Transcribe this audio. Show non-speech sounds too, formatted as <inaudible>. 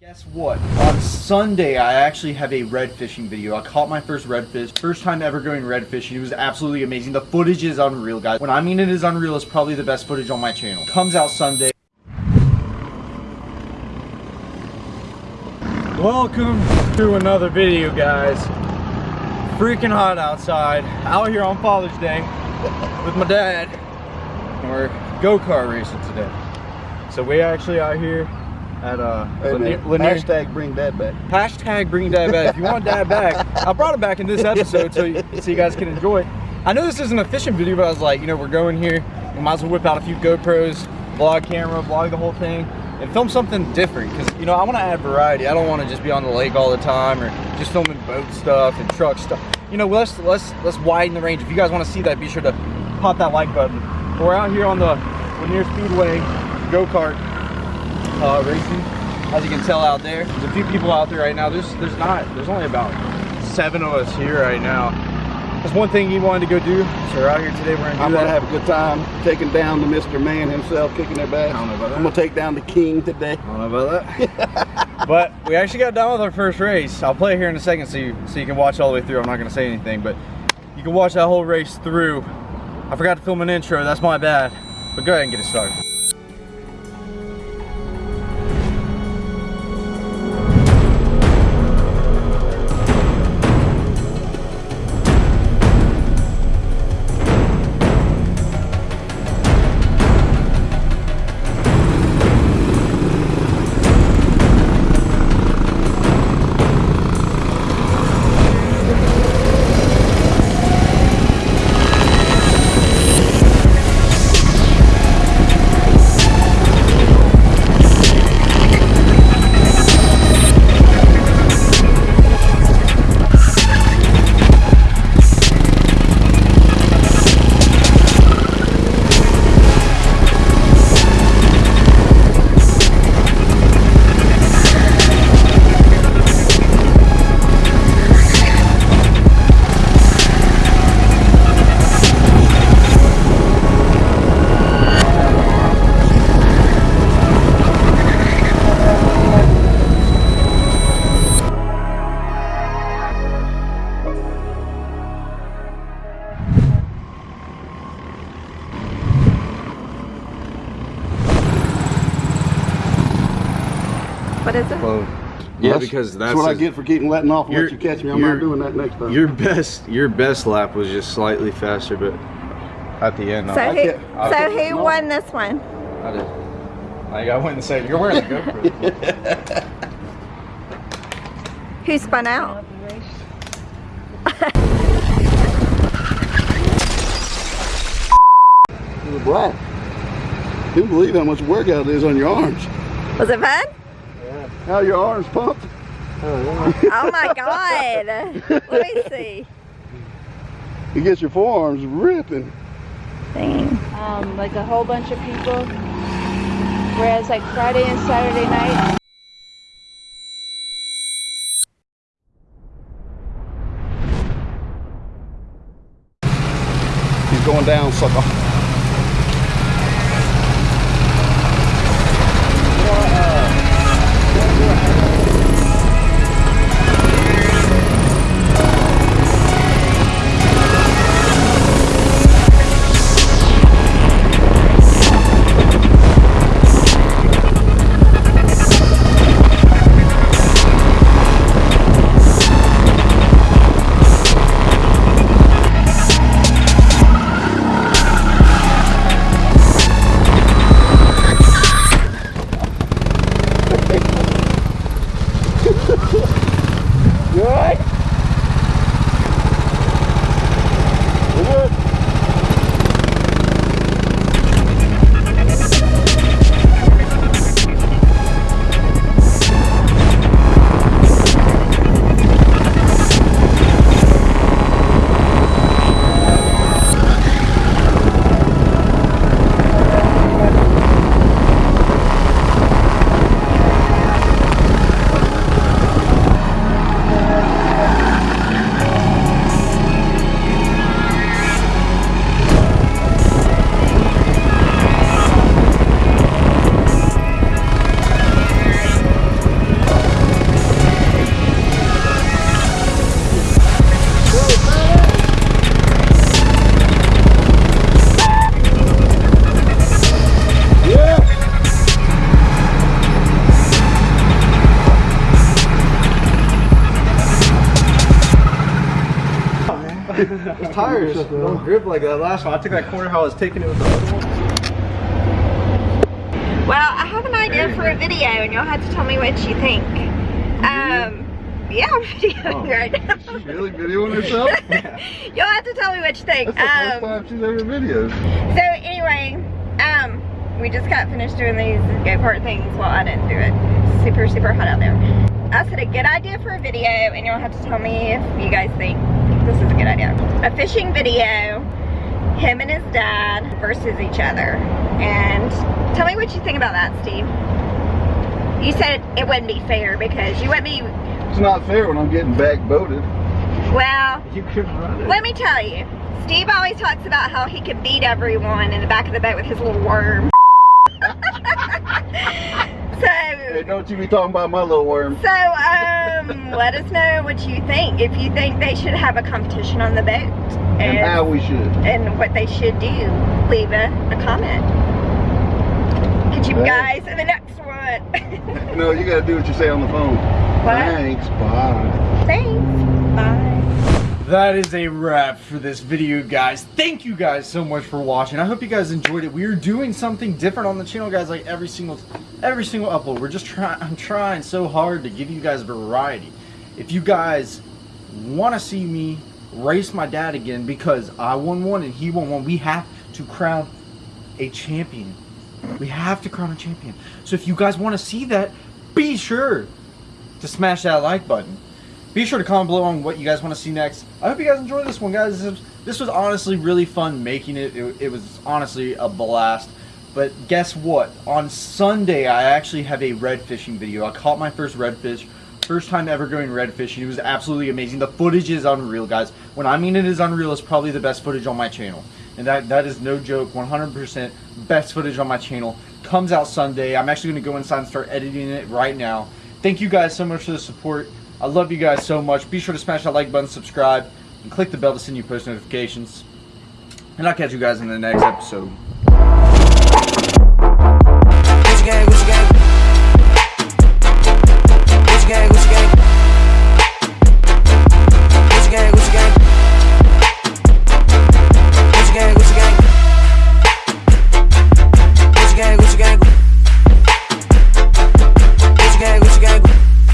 Guess what? On Sunday, I actually have a red fishing video. I caught my first redfish. First time ever going red fishing. It was absolutely amazing. The footage is unreal, guys. When I mean it is unreal, it's probably the best footage on my channel. Comes out Sunday. Welcome to another video, guys. Freaking hot outside. Out here on Father's Day with my dad. And we're go-kart racing today. So we actually out here at uh Hey, Lanier, Lanier- Hashtag bring dad back. Hashtag bring dad back. If you want dad back, <laughs> I brought it back in this episode so you, so you guys can enjoy it. I know this isn't a fishing video, but I was like, you know, we're going here. We might as well whip out a few GoPros, vlog camera, vlog the whole thing, and film something different. Because you know, I want to add variety. I don't want to just be on the lake all the time or just filming boat stuff and truck stuff. You know, let's let's let's widen the range. If you guys want to see that, be sure to pop that like button. We're out here on the Lanier Speedway go-kart uh, racing. As you can tell out there, there's a few people out there right now. There's there's not there's only about seven of us here right now. There's one thing he wanted to go do, so we're out here today. We're gonna I'm gonna have a good time taking down the Mr. Man himself, kicking their back. I don't know about that. I'm gonna take down the king today. I don't know about that. <laughs> but we actually got done with our first race. I'll play it here in a second so you so you can watch all the way through. I'm not gonna say anything, but you can watch that whole race through. I forgot to film an intro. That's my bad. But go ahead and get it started. Yeah, because that's, what I a- get for keeping letting off and let You're- catch me. I'm you're- not doing that next time. Your best, your best lap was just slightly faster, but at the end, So I, who, can't- I so can't- who no. won this one? I did. Like I went and said, "You're wearing the GoPro." <laughs> Who spun out? <laughs> It was black. Couldn't believe how much workout it is on your arms. Was it fun? How your arms pumped? Oh my god. Let me see. <laughs> You get your forearms ripping. Dang. um, like a whole bunch of people. Whereas like Friday and Saturday night, He's going down, sucker. Good. Those tires don't grip like that last one. I took that corner how I was taking it with the other one. Well, I have an idea for a video and you'll have to tell me what you think. Um, yeah, I'm videoing Oh. right now. She's really videoing herself? <laughs> You'll have to tell me what you think. That's the first Um, time she's ever videoed. so anyway, we just got finished doing these go-kart things. Well, I didn't do it. Super, super hot out there. I said a good idea for a video and you'll have to tell me if you guys think this is a good idea. A fishing video, him and his dad versus each other. And tell me what you think about that, Steve. You said it wouldn't be fair because you wouldn't be, It's not fair when I'm getting back boated. well, You couldn't run it. let me tell you. Steve always talks about how he can beat everyone in the back of the boat with his little worm. So, don't you be talking about my little worm. so um, let us know what you think. If you think they should have a competition on the boat And and, how we should. and what they should do, leave a, a comment. Catch you guys in the next one. <laughs> No, you gotta do what you say on the phone. What? Thanks, bye. Thanks. Bye. That is a wrap for this video, guys. Thank you guys so much for watching. I hope you guys enjoyed it. We are doing something different on the channel, guys. Like every single, every single upload, we're just trying. I'm trying so hard to give you guys variety. If you guys want to see me race my dad again because I won one and he won one, we have to crown a champion. We have to crown a champion. So if you guys want to see that, be sure to smash that like button. Be sure to comment below on what you guys want to see next. I hope you guys enjoyed this one, guys. This was, honestly really fun making it. it. It was honestly a blast. But guess what? On Sunday, I actually have a red fishing video. I caught my first redfish. First time ever going red fishing. It was absolutely amazing. The footage is unreal, guys. When I mean it is unreal, it's probably the best footage on my channel. And that, that is no joke, 100% best footage on my channel. Comes out Sunday. I'm actually going to go inside and start editing it right now. Thank you guys so much for the support. I love you guys so much. Be sure to smash that like button, subscribe, and click the bell to send you post notifications. And I'll catch you guys in the next episode.